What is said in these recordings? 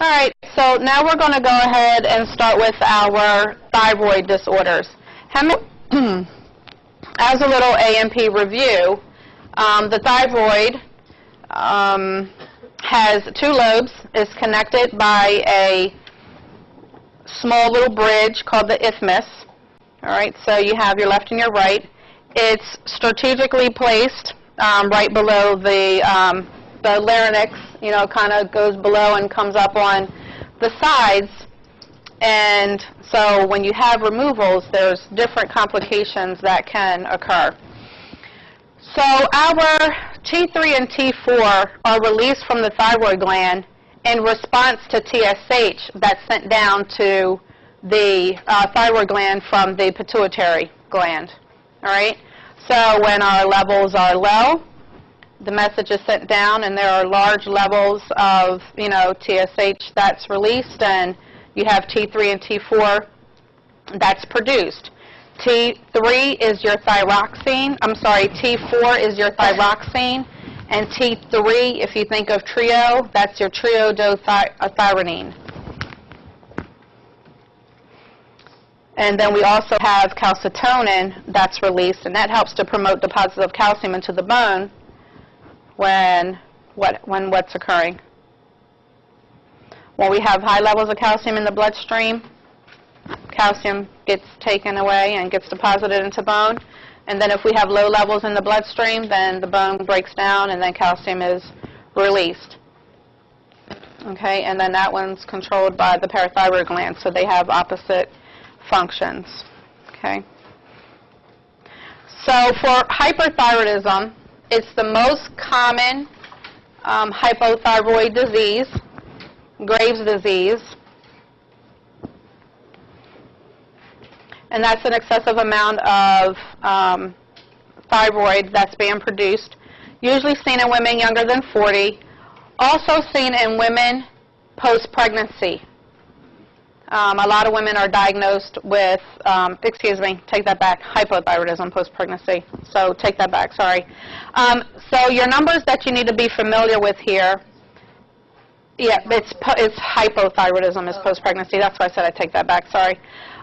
All right, so now we're going to go ahead and start with our thyroid disorders. As a little A&P review, um, the thyroid um, has two lobes, is connected by a small little bridge called the isthmus. All right, so you have your left and your right. It's strategically placed um, right below the um, the larynx. You know, kind of goes below and comes up on the sides. And so when you have removals, there's different complications that can occur. So our T3 and T4 are released from the thyroid gland in response to TSH that's sent down to the uh, thyroid gland from the pituitary gland. All right? So when our levels are low, the message is sent down and there are large levels of, you know, TSH that's released and you have T3 and T4 that's produced. T3 is your thyroxine, I'm sorry, T4 is your thyroxine, and T3, if you think of trio, that's your triiodothyronine. And then we also have calcitonin that's released, and that helps to promote deposits of calcium into the bone when what when what's occurring. When we have high levels of calcium in the bloodstream, calcium gets taken away and gets deposited into bone. And then if we have low levels in the bloodstream, then the bone breaks down and then calcium is released. Okay, and then that one's controlled by the parathyroid gland, so they have opposite functions. Okay. So for hyperthyroidism, it's the most common um, hypothyroid disease, Graves' disease. And that's an excessive amount of um, thyroid that's being produced, usually seen in women younger than 40, also seen in women post-pregnancy. Um, a lot of women are diagnosed with, um, excuse me, take that back, hypothyroidism post-pregnancy. So take that back, sorry. Um, so your numbers that you need to be familiar with here, yeah, it's, it's hypothyroidism is post-pregnancy. That's why I said I take that back, sorry.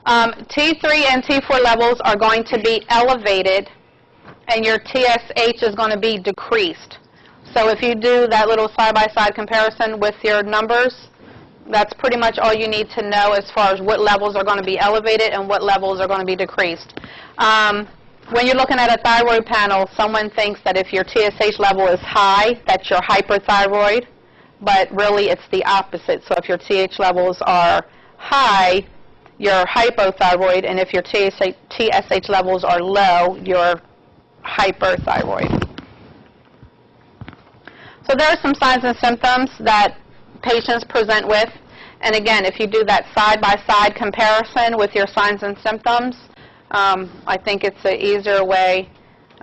Um, T3 and T4 levels are going to be elevated, and your TSH is going to be decreased. So if you do that little side-by-side -side comparison with your numbers, that's pretty much all you need to know as far as what levels are going to be elevated and what levels are going to be decreased. Um, when you're looking at a thyroid panel, someone thinks that if your TSH level is high, that you're hyperthyroid, but really it's the opposite. So if your TH levels are high, you're hypothyroid, and if your TSH, TSH levels are low, you're hyperthyroid. So there are some signs and symptoms that patients present with. And again, if you do that side-by-side comparison with your signs and symptoms, um, I think it's an easier way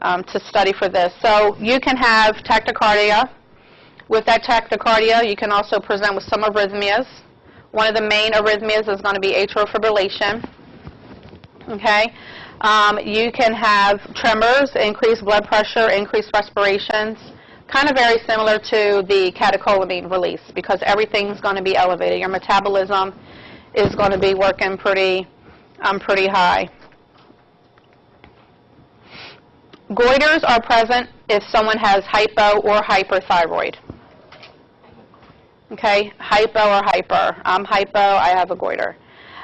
um, to study for this. So you can have tachycardia. With that tachycardia, you can also present with some arrhythmias. One of the main arrhythmias is going to be atrial fibrillation. Okay? Um, you can have tremors, increased blood pressure, increased respirations, kind of very similar to the catecholamine release because everything's going to be elevated. Your metabolism is going to be working pretty, um, pretty high. Goiters are present if someone has hypo or hyperthyroid. Okay, hypo or hyper. I'm hypo, I have a goiter.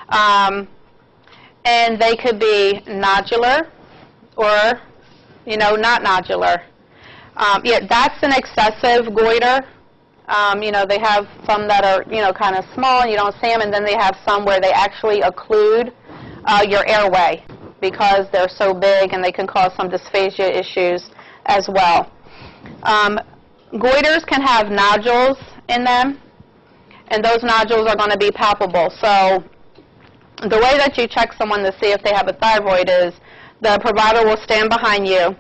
Um, and they could be nodular or, you know, not nodular. Um, yeah, that's an excessive goiter. Um, you know, they have some that are, you know, kind of small and you don't see them, and then they have some where they actually occlude uh, your airway because they're so big and they can cause some dysphagia issues as well. Um, goiters can have nodules in them, and those nodules are going to be palpable. So the way that you check someone to see if they have a thyroid is the provider will stand behind you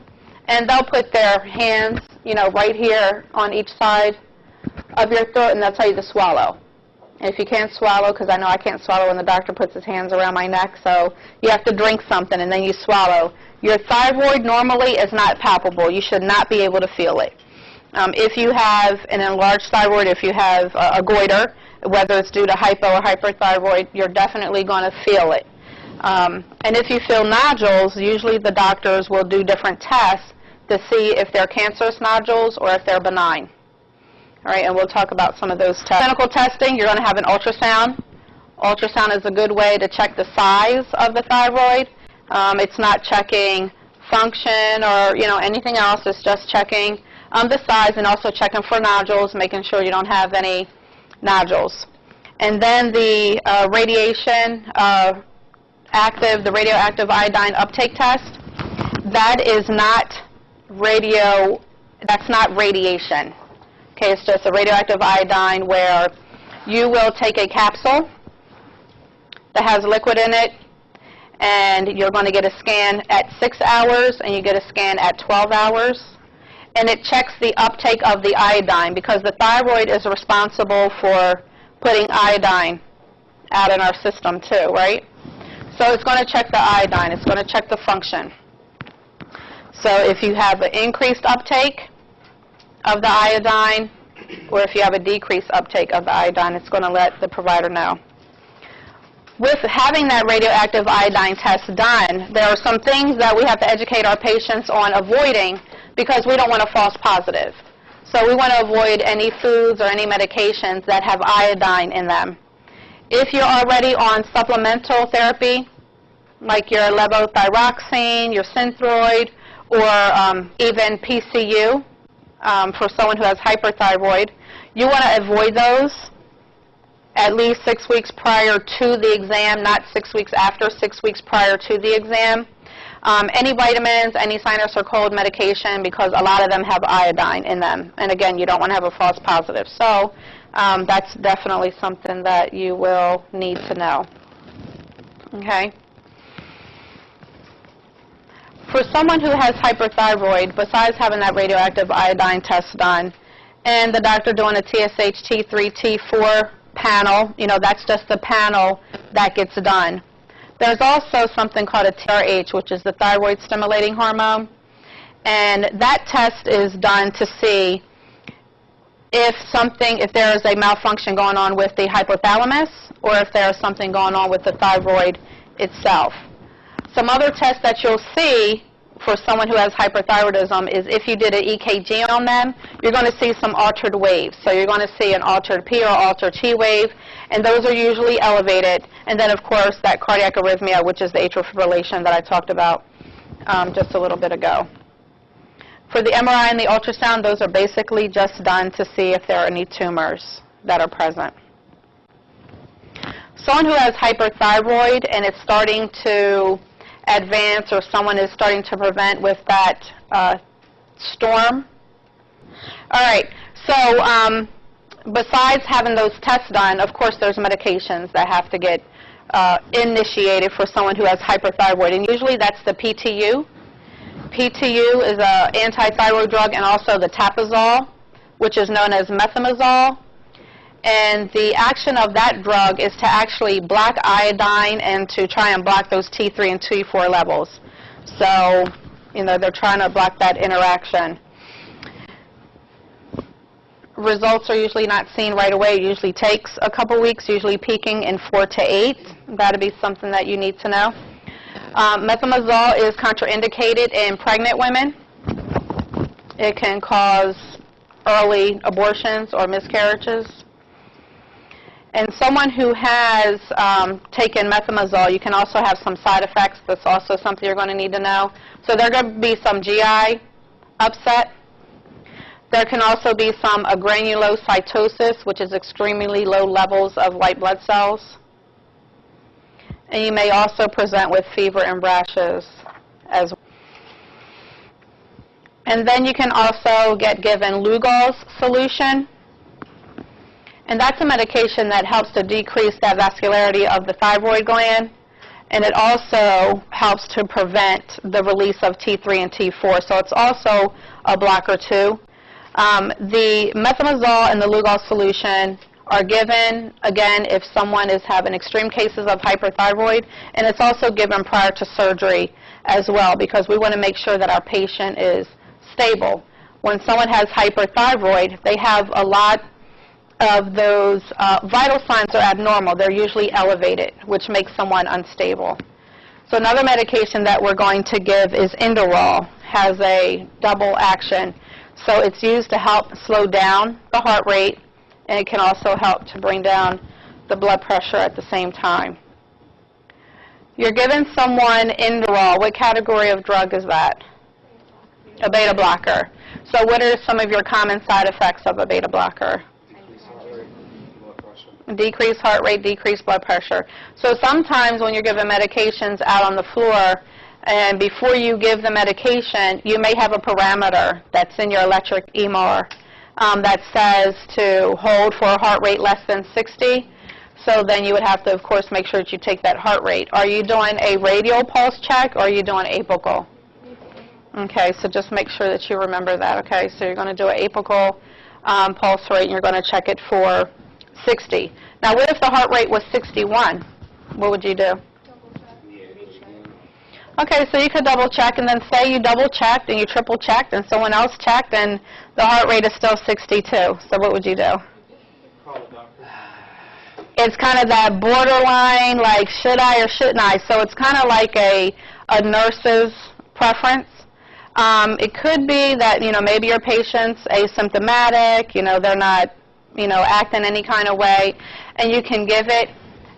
and they'll put their hands, you know, right here on each side of your throat, and they'll tell you to swallow. And if you can't swallow, because I know I can't swallow when the doctor puts his hands around my neck, so you have to drink something and then you swallow. Your thyroid normally is not palpable. You should not be able to feel it. Um, if you have an enlarged thyroid, if you have a, a goiter, whether it's due to hypo or hyperthyroid, you're definitely going to feel it. Um, and if you feel nodules, usually the doctors will do different tests to see if they're cancerous nodules or if they're benign. All right, and we'll talk about some of those tests. Clinical testing, you're going to have an ultrasound. Ultrasound is a good way to check the size of the thyroid. Um, it's not checking function or you know anything else. It's just checking um, the size and also checking for nodules, making sure you don't have any nodules. And then the uh, radiation uh, active, the radioactive iodine uptake test. That is not radio. That's not radiation. Okay, it's just a radioactive iodine where you will take a capsule that has liquid in it, and you're going to get a scan at 6 hours, and you get a scan at 12 hours. And it checks the uptake of the iodine because the thyroid is responsible for putting iodine out in our system too, right? So it's going to check the iodine. It's going to check the function. So if you have an increased uptake of the iodine, or if you have a decreased uptake of the iodine, it's going to let the provider know with having that radioactive iodine test done, there are some things that we have to educate our patients on avoiding because we don't want a false positive. So we want to avoid any foods or any medications that have iodine in them. If you're already on supplemental therapy, like your levothyroxine, your Synthroid, or um, even PTU um, for someone who has hyperthyroid, you want to avoid those at least six weeks prior to the exam, not six weeks after, six weeks prior to the exam. Um, any vitamins, any sinus or cold medication, because a lot of them have iodine in them. And again, you don't want to have a false positive. So um, that's definitely something that you will need to know. Okay? For someone who has hyperthyroid, besides having that radioactive iodine test done, and the doctor doing a TSH T3, T4 panel, you know, that's just the panel that gets done. There's also something called a TRH, which is the thyroid stimulating hormone. And that test is done to see if something, if there is a malfunction going on with the hypothalamus or if there is something going on with the thyroid itself. Some other tests that you'll see for someone who has hyperthyroidism is if you did an EKG on them, you're going to see some altered waves. So you're going to see an altered P or altered T wave, and those are usually elevated. And then, of course, that cardiac arrhythmia, which is the atrial fibrillation that I talked about um, just a little bit ago. For the MRI and the ultrasound, those are basically just done to see if there are any tumors that are present. Someone who has hyperthyroid and it's starting to advance or someone is starting to prevent with that uh, storm. All right, so um, besides having those tests done, of course there's medications that have to get uh, initiated for someone who has hyperthyroid, and usually that's the PTU. PTU is an anti-thyroid drug and also the tapazole, which is known as methimazole. And the action of that drug is to actually block iodine and to try and block those T3 and T4 levels. So, you know, they're trying to block that interaction. Results are usually not seen right away. It usually takes a couple weeks, usually peaking in four to eight. That would be something that you need to know. Um, methimazole is contraindicated in pregnant women. It can cause early abortions or miscarriages. And someone who has um, taken methimazole, you can also have some side effects. That's also something you're going to need to know. So there are going to be some GI upset. There can also be some agranulocytosis, which is extremely low levels of white blood cells. And you may also present with fever and rashes as well. And then you can also get given Lugol's solution. And that's a medication that helps to decrease that vascularity of the thyroid gland. And it also helps to prevent the release of T3 and T4. So it's also a blocker too. Um, the methimazole and the Lugol solution are given, again, if someone is having extreme cases of hyperthyroid, and it's also given prior to surgery as well because we want to make sure that our patient is stable. When someone has hyperthyroid, they have a lot of those uh, vital signs are abnormal. They're usually elevated, which makes someone unstable. So another medication that we're going to give is Inderal. Has a double action. So it's used to help slow down the heart rate, and it can also help to bring down the blood pressure at the same time. You're giving someone Inderal. What category of drug is that? A beta blocker. So what are some of your common side effects of a beta blocker? Decreased heart rate, decreased blood pressure. So sometimes when you're giving medications out on the floor, and before you give the medication, you may have a parameter that's in your electric EMR um, that says to hold for a heart rate less than 60. So then you would have to, of course, make sure that you take that heart rate. Are you doing a radial pulse check or are you doing apical? Okay, so just make sure that you remember that. Okay, so you're going to do an apical um, pulse rate and you're going to check it for 60. Now, what if the heart rate was 61? What would you do? Okay, so you could double check and then say you double checked and you triple checked and someone else checked and the heart rate is still 62. So what would you do? It's kind of that borderline, like should I or shouldn't I? So it's kind of like a, a nurse's preference. Um, it could be that, you know, maybe your patient's asymptomatic, you know, they're not, you know, act in any kind of way, and you can give it.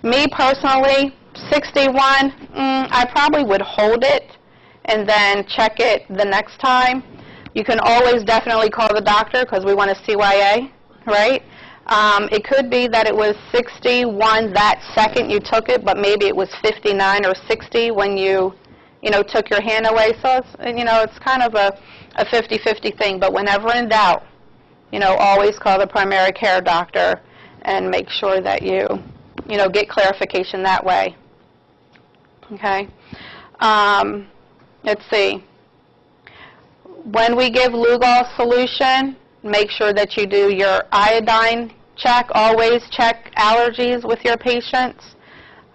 Me personally, 61, mm, I probably would hold it and then check it the next time. You can always definitely call the doctor because we want a CYA, right? Um, it could be that it was 61 that second you took it, but maybe it was 59 or 60 when you, you know, took your hand away. So it's, you know, it's kind of a, a 50-50 thing. But whenever in doubt, you know, always call the primary care doctor and make sure that you, you know, get clarification that way. Okay. Um, let's see. When we give Lugol solution, make sure that you do your iodine check. Always check allergies with your patients.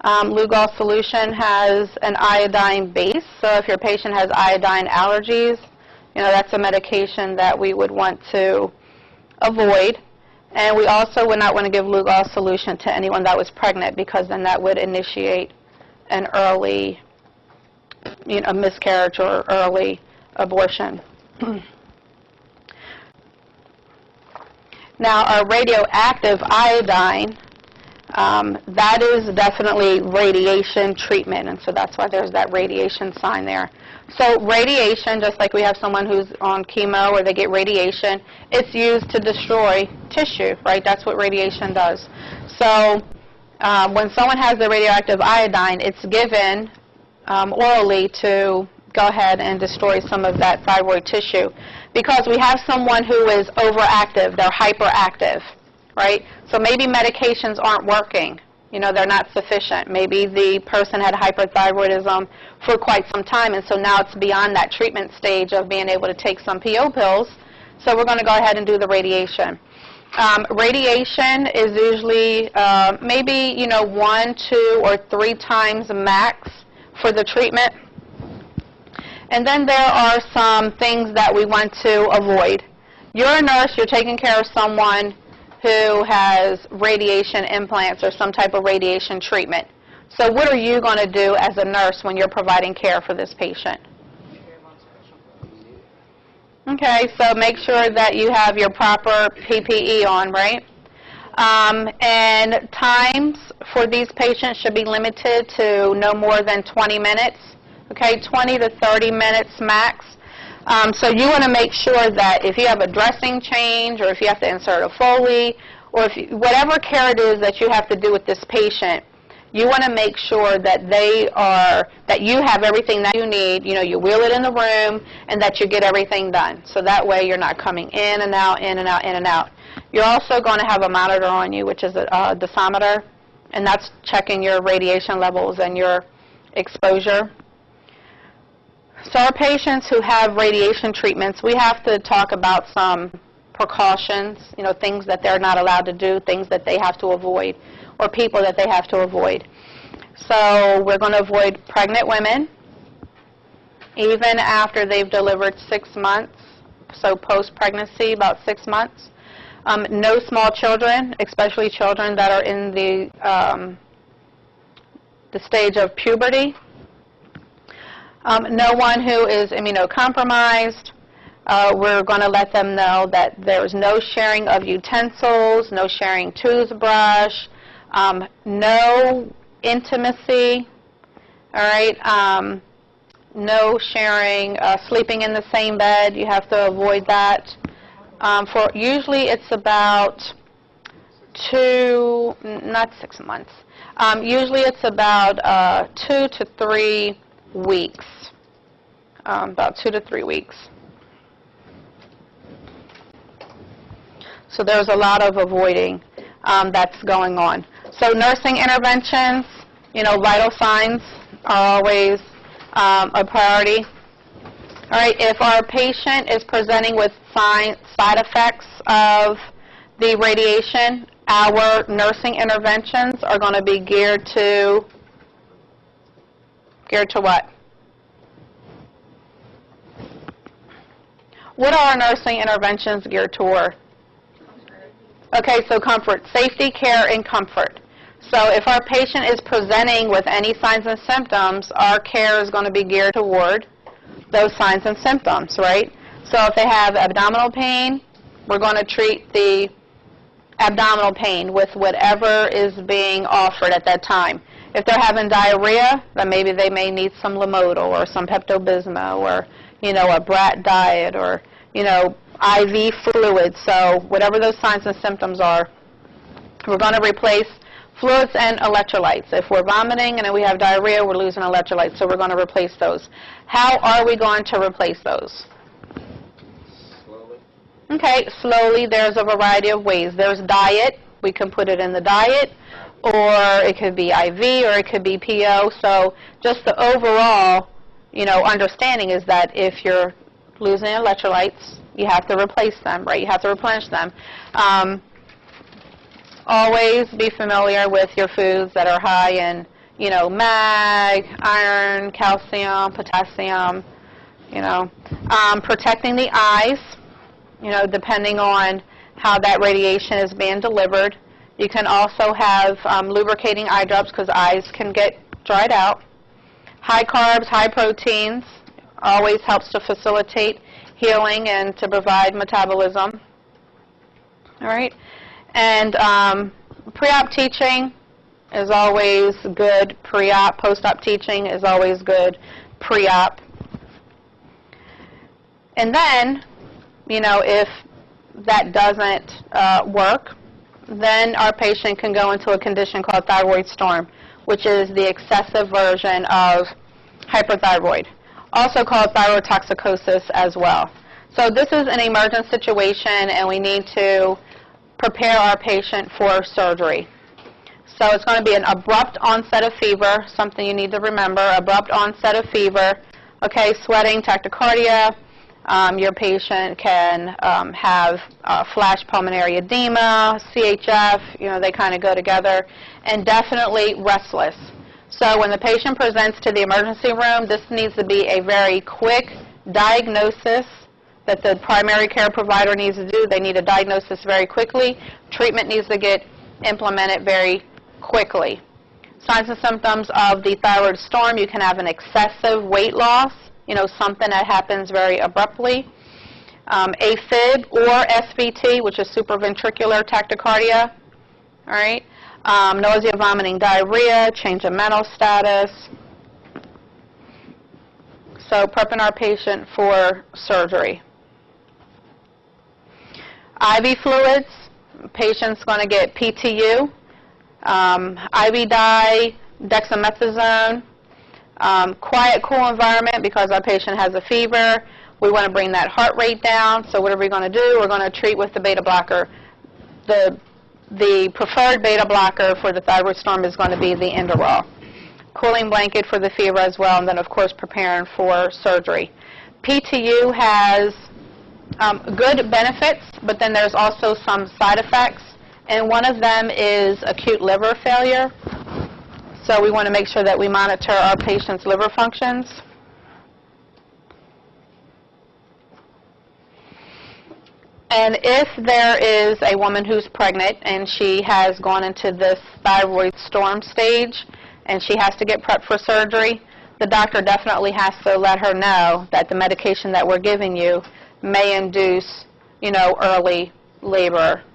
Um, Lugol solution has an iodine base, so if your patient has iodine allergies, you know, that's a medication that we would want to avoid. And we also would not want to give Lugol solution to anyone that was pregnant because then that would initiate an early, you know, miscarriage or early abortion. now, our radioactive iodine, um, that is definitely radiation treatment, and so that's why there's that radiation sign there. So radiation, just like we have someone who's on chemo or they get radiation, it's used to destroy tissue, right? That's what radiation does. So um, when someone has the radioactive iodine, it's given um, orally to go ahead and destroy some of that thyroid tissue. Because we have someone who is overactive, they're hyperactive, right? So maybe medications aren't working. You know, they're not sufficient. Maybe the person had hyperthyroidism for quite some time, and so now it's beyond that treatment stage of being able to take some PO pills. So we're going to go ahead and do the radiation. Um, radiation is usually uh, maybe, you know, one, two, or three times max for the treatment. And then there are some things that we want to avoid. You're a nurse, you're taking care of someone who has radiation implants or some type of radiation treatment. So what are you going to do as a nurse when you're providing care for this patient? Okay, so make sure that you have your proper PPE on, right? Um, and times for these patients should be limited to no more than 20 minutes, okay, 20 to 30 minutes max. Um, so you want to make sure that if you have a dressing change or if you have to insert a Foley or if you, whatever care it is that you have to do with this patient, you want to make sure that they are, that you have everything that you need, you know, you wheel it in the room, and that you get everything done. So that way you're not coming in and out, in and out, in and out. You're also going to have a monitor on you, which is a, a dosimeter, and that's checking your radiation levels and your exposure. So our patients who have radiation treatments, we have to talk about some precautions, you know, things that they're not allowed to do, things that they have to avoid or people that they have to avoid. So we're going to avoid pregnant women, even after they've delivered six months, so post-pregnancy, about six months. Um, no small children, especially children that are in the um, the stage of puberty. Um, no one who is immunocompromised. Uh, we're going to let them know that there's no sharing of utensils, no sharing toothbrush, um, no intimacy, all right, um, no sharing, uh, sleeping in the same bed. You have to avoid that. Um, for usually it's about two, not six months. Um, usually it's about uh, two to three weeks. Um, about two to three weeks. So there's a lot of avoiding um, that's going on. So nursing interventions, you know, vital signs are always um, a priority. All right, if our patient is presenting with side effects of the radiation, our nursing interventions are going to be geared to, geared to what? What are our nursing interventions geared toward? Okay, so comfort, safety, care, and comfort. So if our patient is presenting with any signs and symptoms, our care is going to be geared toward those signs and symptoms, right? So if they have abdominal pain, we're going to treat the abdominal pain with whatever is being offered at that time. If they're having diarrhea, then maybe they may need some Lomotil or some Pepto-Bismol or, you know, a brat diet or, you know, IV fluids. So whatever those signs and symptoms are, we're going to replace fluids and electrolytes. If we're vomiting and we have diarrhea, we're losing electrolytes, so we're going to replace those. How are we going to replace those? Slowly. Okay, slowly, there's a variety of ways. There's diet, we can put it in the diet, or it could be IV, or it could be PO. So just the overall, you know, understanding is that if you're losing electrolytes, you have to replace them, right? You have to replenish them. Um, always be familiar with your foods that are high in, you know, mag, iron, calcium, potassium, you know. Um, protecting the eyes, you know, depending on how that radiation is being delivered. You can also have um, lubricating eye drops because eyes can get dried out. High carbs, high proteins always helps to facilitate healing and to provide metabolism. All right? And um, pre-op teaching is always good. Pre-op, post-op teaching is always good. Pre-op. And then, you know, if that doesn't uh, work, then our patient can go into a condition called thyroid storm, which is the excessive version of hyperthyroid, also called thyrotoxicosis as well. So this is an emergent situation, and we need to prepare our patient for surgery. So it's going to be an abrupt onset of fever, something you need to remember, abrupt onset of fever, okay, sweating, tachycardia. Um, your patient can um, have uh, flash pulmonary edema, CHF, you know, they kind of go together, and definitely restless. So when the patient presents to the emergency room, this needs to be a very quick diagnosis that the primary care provider needs to do. They need a diagnosis very quickly. Treatment needs to get implemented very quickly. Signs and symptoms of the thyroid storm, you can have an excessive weight loss, you know, something that happens very abruptly. Um, AFib or SVT, which is supraventricular tachycardia, all right? Um, nausea, vomiting, diarrhea, change of mental status. So prepping our patient for surgery. IV fluids, patient's going to get PTU, um, IV dye, dexamethasone, um, quiet, cool environment because our patient has a fever. We want to bring that heart rate down. So what are we going to do? We're going to treat with the beta blocker. The, the preferred beta blocker for the thyroid storm is going to be the Inderal. Cooling blanket for the fever as well, and then, of course, preparing for surgery. PTU has um, good benefits, but then there's also some side effects, and one of them is acute liver failure. So we want to make sure that we monitor our patient's liver functions. And if there is a woman who's pregnant and she has gone into this thyroid storm stage and she has to get prepped for surgery, the doctor definitely has to let her know that the medication that we're giving you may induce, you know, early labor,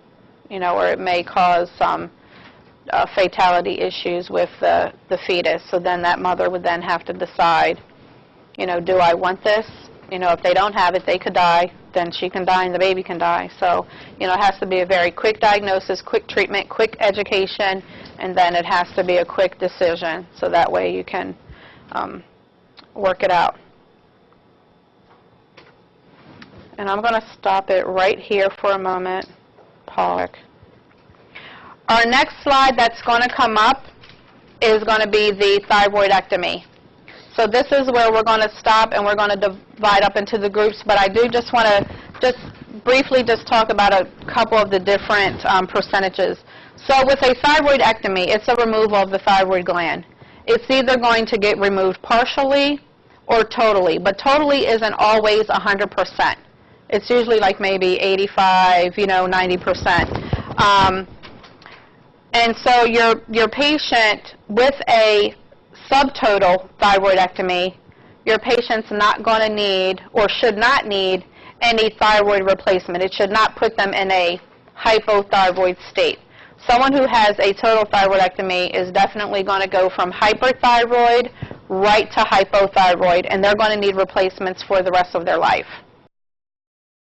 you know, or it may cause some uh, fatality issues with the, the fetus. So then that mother would then have to decide, you know, do I want this? You know, if they don't have it, they could die. Then she can die and the baby can die. So, you know, it has to be a very quick diagnosis, quick treatment, quick education, and then it has to be a quick decision. So that way you can um, work it out. And I'm going to stop it right here for a moment. Pollock. Our next slide that's going to come up is going to be the thyroidectomy. So this is where we're going to stop and we're going to divide up into the groups, but I do just want to just briefly just talk about a couple of the different um, percentages. So with a thyroidectomy, it's a removal of the thyroid gland. It's either going to get removed partially or totally, but totally isn't always 100%. It's usually like maybe 85, you know, 90%. Um, and so your, your patient with a subtotal thyroidectomy, your patient's not going to need or should not need any thyroid replacement. It should not put them in a hypothyroid state. Someone who has a total thyroidectomy is definitely going to go from hyperthyroid right to hypothyroid, and they're going to need replacements for the rest of their life.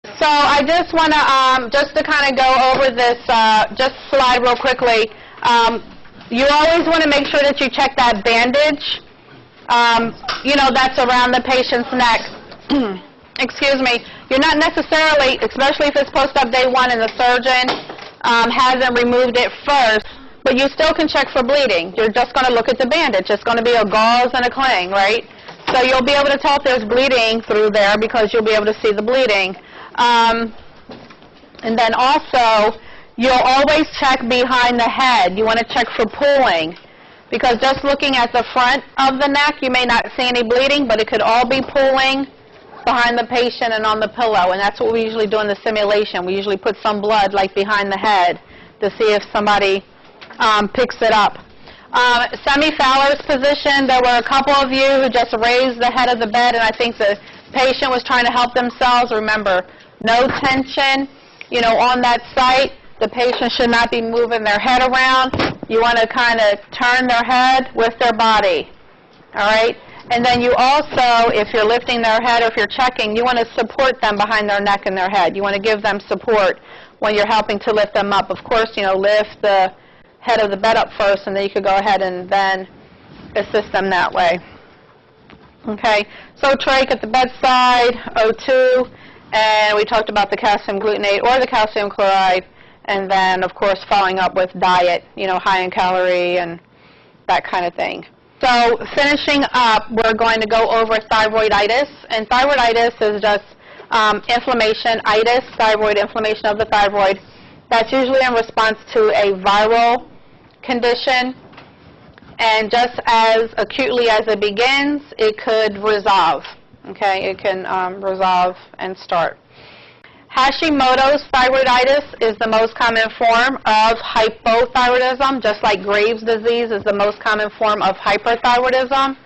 So I just want to, um, just to kind of go over this, uh, just slide real quickly. Um, you always want to make sure that you check that bandage, um, you know, that's around the patient's neck. Excuse me. You're not necessarily, especially if it's post-op day one and the surgeon um, hasn't removed it first, but you still can check for bleeding. You're just going to look at the bandage. It's going to be a gauze and a cling, right? So you'll be able to tell if there's bleeding through there because you'll be able to see the bleeding. Um, and then also, you'll always check behind the head. You want to check for pooling. Because just looking at the front of the neck, you may not see any bleeding, but it could all be pooling behind the patient and on the pillow. And that's what we usually do in the simulation. We usually put some blood like behind the head to see if somebody um, picks it up. Um, Semi-Fowler's position, there were a couple of you who just raised the head of the bed, and I think the patient was trying to help themselves. Remember, no tension, you know, on that site. The patient should not be moving their head around. You want to kind of turn their head with their body, all right? And then you also, if you're lifting their head or if you're checking, you want to support them behind their neck and their head. You want to give them support when you're helping to lift them up. Of course, you know, lift the head of the bed up first, and then you could go ahead and then assist them that way. Okay, so trach at the bedside, O2, and we talked about the calcium gluconate or the calcium chloride, and then, of course, following up with diet, you know, high in calorie and that kind of thing. So finishing up, we're going to go over thyroiditis, and thyroiditis is just um, inflammation, itis, thyroid inflammation of the thyroid. That's usually in response to a viral condition, and just as acutely as it begins, it could resolve. Okay, it can um, resolve and start. Hashimoto's thyroiditis is the most common form of hypothyroidism, just like Graves' disease is the most common form of hyperthyroidism.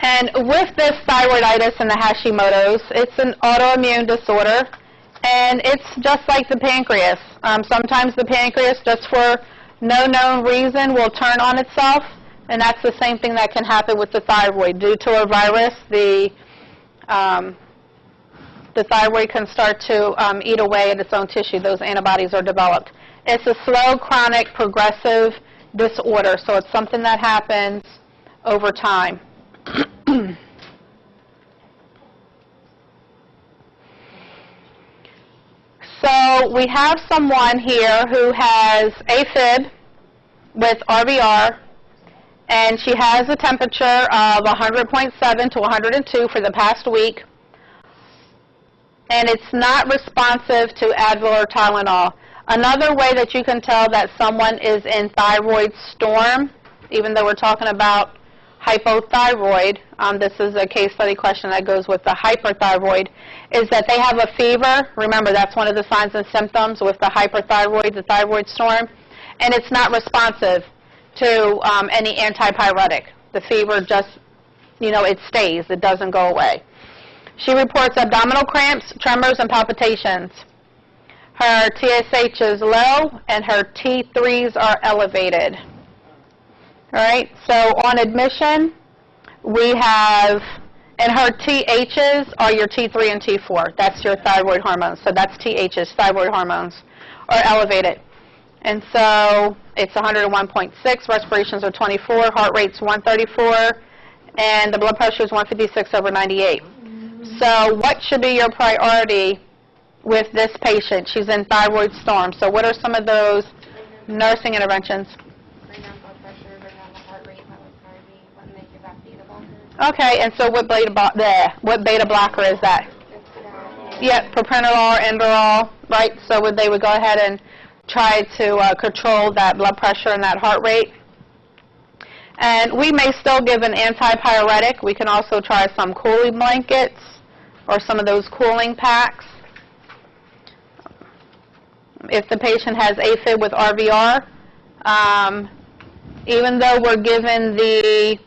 And with this thyroiditis and the Hashimoto's, it's an autoimmune disorder, and it's just like the pancreas. Um, sometimes the pancreas, just for no known reason, will turn on itself, and that's the same thing that can happen with the thyroid. Due to a virus, the um, the thyroid can start to um, eat away at its own tissue. Those antibodies are developed. It's a slow, chronic, progressive disorder, so it's something that happens over time. so we have someone here who has AFib with RVR, and she has a temperature of 100.7 to 102 for the past week and it's not responsive to Advil or Tylenol. Another way that you can tell that someone is in thyroid storm, even though we're talking about hypothyroid, um, this is a case study question that goes with the hyperthyroid, is that they have a fever. Remember, that's one of the signs and symptoms with the hyperthyroid, the thyroid storm, and it's not responsive to um, any antipyretic. The fever just, you know, it stays. It doesn't go away. She reports abdominal cramps, tremors, and palpitations. Her TSH is low, and her T3s are elevated. All right, so on admission, we have, and her THs are your T3 and T4. That's your thyroid hormones. So that's THs, thyroid hormones, are elevated. And so it's 101.6, respirations are 24, heart rate's 134, and the blood pressure is 156 over 98. So what should be your priority with this patient? She's in thyroid storm. So what are some of those nursing interventions? bring down blood pressure, bring down the heart rate, that would probably be what make your back beta. Okay, and so what beta, there, what beta blocker is that. Yep, propranolol, Inderal, right? So would they would go ahead and try to uh, control that blood pressure and that heart rate. And we may still give an antipyretic. We can also try some cooling blankets or some of those cooling packs. If the patient has AFib with RVR, um, even though we're given the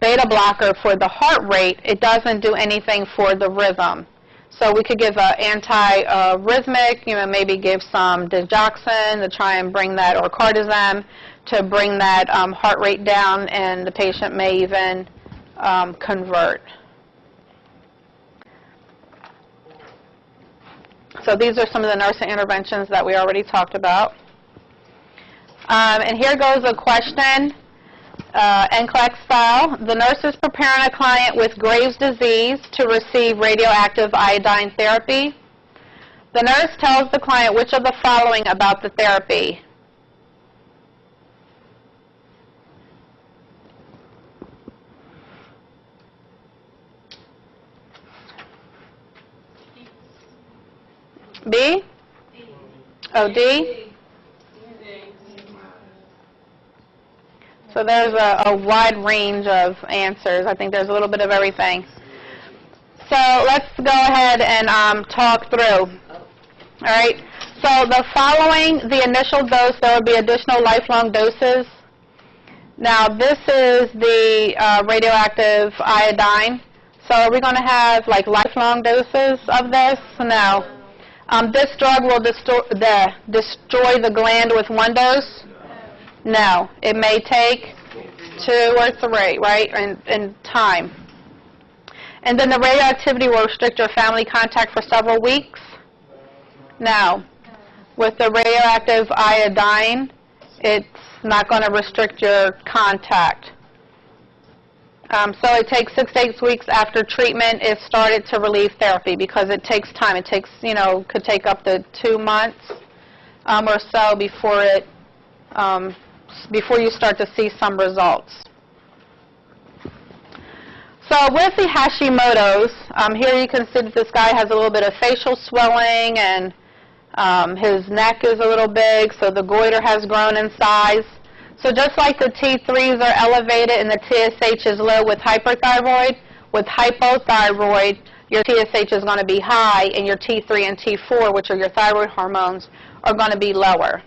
beta blocker for the heart rate, it doesn't do anything for the rhythm. So we could give an anti-rhythmic, you know, maybe give some digoxin to try and bring that, or cardizem to bring that um, heart rate down, and the patient may even um, convert. So these are some of the nursing interventions that we already talked about. Um, and here goes a question uh, NCLEX style. The nurse is preparing a client with Graves' disease to receive radioactive iodine therapy. The nurse tells the client which of the following about the therapy. B? Oh, D? So there's a, a wide range of answers. I think there's a little bit of everything. So let's go ahead and um, talk through. All right. So the following, the initial dose, there will be additional lifelong doses. Now this is the uh, radioactive iodine. So are we going to have like lifelong doses of this? No. Um, this drug will destroy the, destroy the gland with one dose. No, it may take two or three, right, in, in time. And then the radioactivity will restrict your family contact for several weeks. No. With the radioactive iodine, it's not going to restrict your contact. Um, so it takes six to eight weeks after treatment is started to relieve therapy because it takes time. It takes, you know, could take up to two months um, or so before it um, before you start to see some results. So with the Hashimoto's, um, here you can see that this guy has a little bit of facial swelling and um, his neck is a little big, so the goiter has grown in size. So just like the T3s are elevated and the TSH is low with hyperthyroid, with hypothyroid, your TSH is going to be high and your T3 and T4, which are your thyroid hormones, are going to be lower.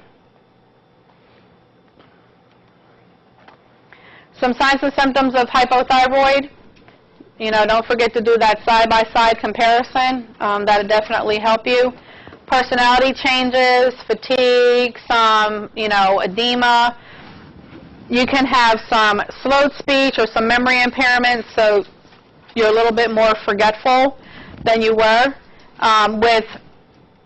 Some signs and symptoms of hypothyroid. You know, don't forget to do that side-by-side comparison. Um, that'll definitely help you. Personality changes, fatigue, some, you know, edema. You can have some slowed speech or some memory impairment, so you're a little bit more forgetful than you were. Um, with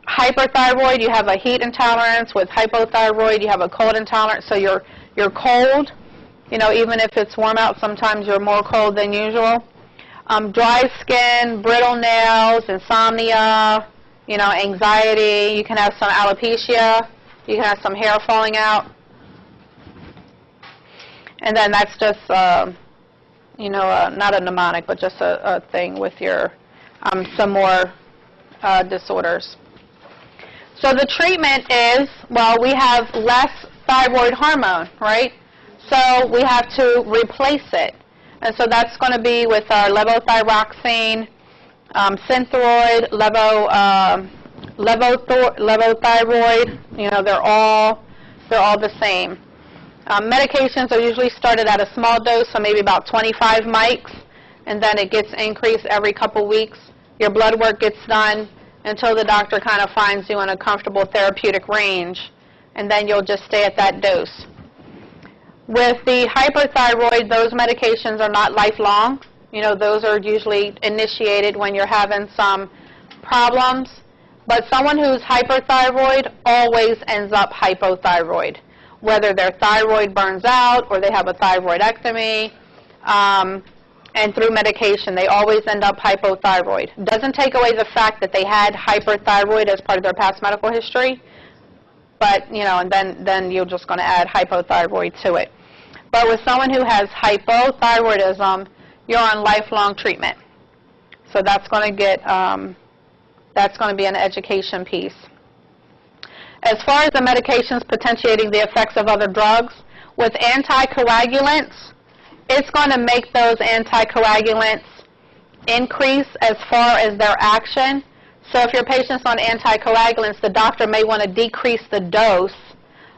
hyperthyroid, you have a heat intolerance. With hypothyroid, you have a cold intolerance, so you're, you're cold. You know, even if it's warm out, sometimes you're more cold than usual. Um, dry skin, brittle nails, insomnia, you know, anxiety. You can have some alopecia. You can have some hair falling out. And then that's just, uh, you know, uh, not a mnemonic, but just a, a thing with your, um, some more uh, disorders. So the treatment is, well, we have less thyroid hormone, right? So we have to replace it. And so that's going to be with our levothyroxine, um, Synthroid, levo, um levothor- levothyroid. You know, they're all they're all the same. Um, medications are usually started at a small dose, so maybe about 25 mics, and then it gets increased every couple weeks. Your blood work gets done until the doctor kind of finds you in a comfortable therapeutic range, and then you'll just stay at that dose. With the hyperthyroid, those medications are not lifelong. You know, those are usually initiated when you're having some problems. But someone who's hyperthyroid always ends up hypothyroid, whether their thyroid burns out or they have a thyroidectomy. Um, and through medication, they always end up hypothyroid. Doesn't take away the fact that they had hyperthyroid as part of their past medical history, but you know, and then then you're just going to add hypothyroid to it. But with someone who has hypothyroidism, you're on lifelong treatment. So that's going to get um, that's going to be an education piece. As far as the medications potentiating the effects of other drugs, with anticoagulants, it's going to make those anticoagulants increase as far as their action. So if your patient's on anticoagulants, the doctor may want to decrease the dose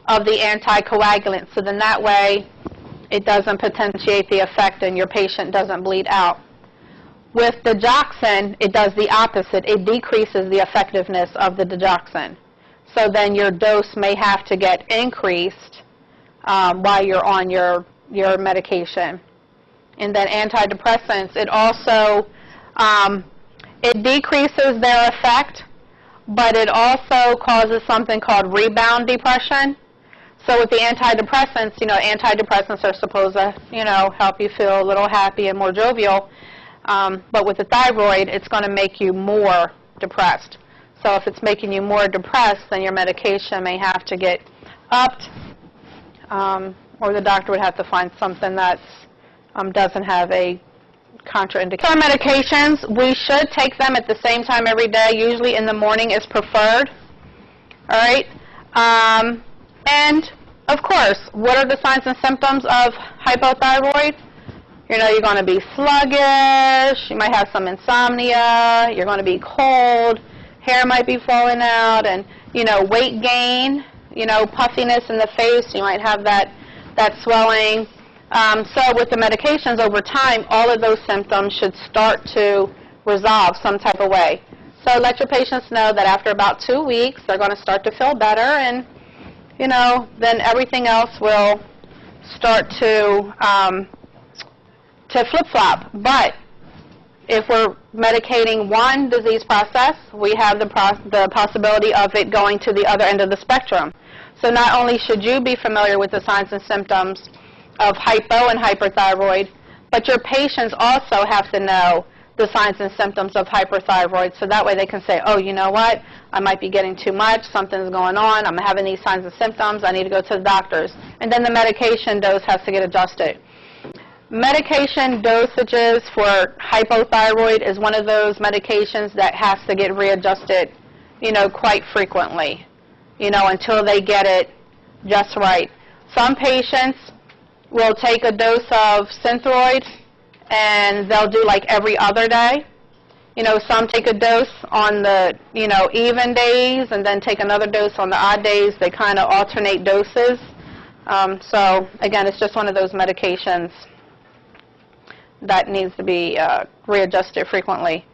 of the anticoagulant. So then that way it doesn't potentiate the effect and your patient doesn't bleed out. With digoxin, it does the opposite. It decreases the effectiveness of the digoxin. So then your dose may have to get increased um, while you're on your, your medication. And then antidepressants, it also, um, it decreases their effect, but it also causes something called rebound depression. So with the antidepressants, you know, antidepressants are supposed to, you know, help you feel a little happy and more jovial. Um, but with the thyroid, it's going to make you more depressed. So if it's making you more depressed, then your medication may have to get upped, um, or the doctor would have to find something that um, doesn't have a contraindication. For medications, we should take them at the same time every day. Usually in the morning is preferred. All right. Um, and of course, what are the signs and symptoms of hypothyroid? You know, you're going to be sluggish, you might have some insomnia, you're going to be cold, hair might be falling out, and, you know, weight gain, you know, puffiness in the face, you might have that, that swelling. Um, so with the medications over time, all of those symptoms should start to resolve some type of way. So let your patients know that after about two weeks, they're going to start to feel better, and, you know, then everything else will start to um, to flip-flop. But if we're medicating one disease process, we have the, the possibility of it going to the other end of the spectrum. So not only should you be familiar with the signs and symptoms of hypo and hyperthyroid, but your patients also have to know the signs and symptoms of hyperthyroid so that way they can say, oh, you know what, I might be getting too much, something's going on, I'm having these signs and symptoms, I need to go to the doctors. And then the medication dose has to get adjusted. Medication dosages for hypothyroid is one of those medications that has to get readjusted, you know, quite frequently, you know, until they get it just right. Some patients will take a dose of Synthroid and they'll do like every other day. You know, some take a dose on the, you know, even days and then take another dose on the odd days. They kind of alternate doses. Um, so, again, it's just one of those medications that needs to be uh, readjusted frequently.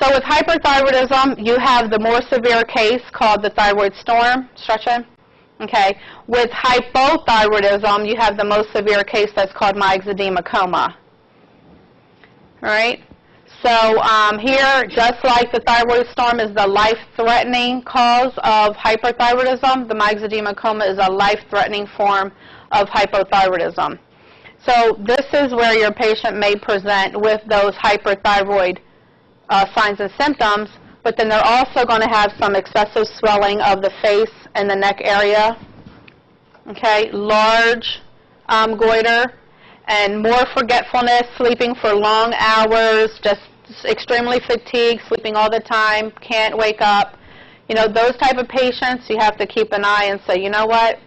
So with hyperthyroidism, you have the more severe case called the thyroid storm. Stretch in. Okay. With hypothyroidism, you have the most severe case that's called myxedema coma. Right. So um, here, just like the thyroid storm is the life-threatening cause of hyperthyroidism, the myxedema coma is a life-threatening form of hypothyroidism. So this is where your patient may present with those hyperthyroid uh, signs and symptoms, but then they're also going to have some excessive swelling of the face and the neck area, okay, large um, goiter, and more forgetfulness, sleeping for long hours, just extremely fatigued, sleeping all the time, can't wake up. You know, those type of patients, you have to keep an eye and say, you know what,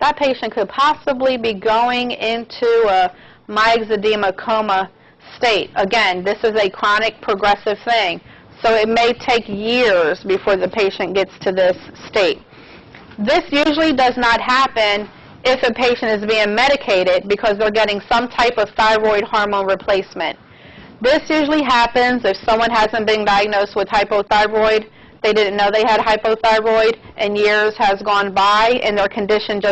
that patient could possibly be going into a myxedema coma state. Again, this is a chronic progressive thing, so it may take years before the patient gets to this state. This usually does not happen if a patient is being medicated because they're getting some type of thyroid hormone replacement. This usually happens if someone hasn't been diagnosed with hypothyroid, they didn't know they had hypothyroid, and years has gone by and their condition just